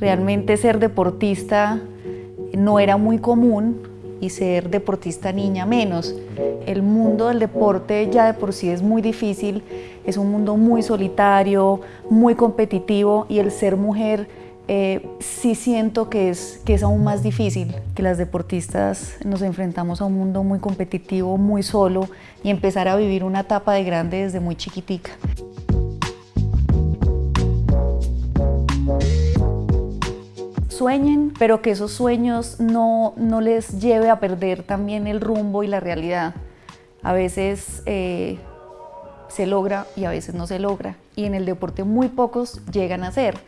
Realmente ser deportista no era muy común y ser deportista niña menos. El mundo del deporte ya de por sí es muy difícil, es un mundo muy solitario, muy competitivo y el ser mujer eh, sí siento que es, que es aún más difícil, que las deportistas nos enfrentamos a un mundo muy competitivo, muy solo y empezar a vivir una etapa de grande desde muy chiquitica. Sueñen, pero que esos sueños no, no les lleve a perder también el rumbo y la realidad. A veces eh, se logra y a veces no se logra y en el deporte muy pocos llegan a ser.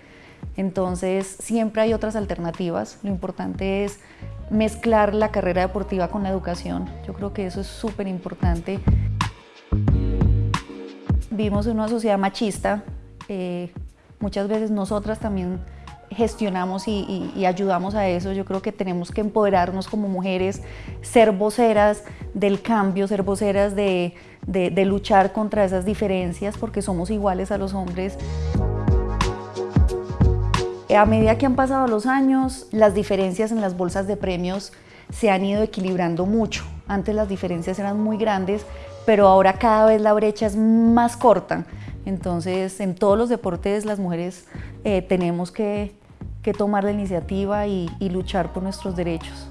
Entonces siempre hay otras alternativas. Lo importante es mezclar la carrera deportiva con la educación. Yo creo que eso es súper importante. Vivimos en una sociedad machista. Eh, muchas veces nosotras también gestionamos y, ayudamos a eso. Yo creo que tenemos que empoderarnos como mujeres, ser voceras del cambio, ser voceras de luchar contra esas diferencias porque somos iguales a los hombres. A medida que han pasado los años, las diferencias en las bolsas de premios se han ido equilibrando mucho. Antes las diferencias eran muy grandes, pero ahora cada vez la brecha es más corta. Entonces, en todos los deportes las mujeres eh, tenemos que, tomar la iniciativa y luchar por nuestros derechos.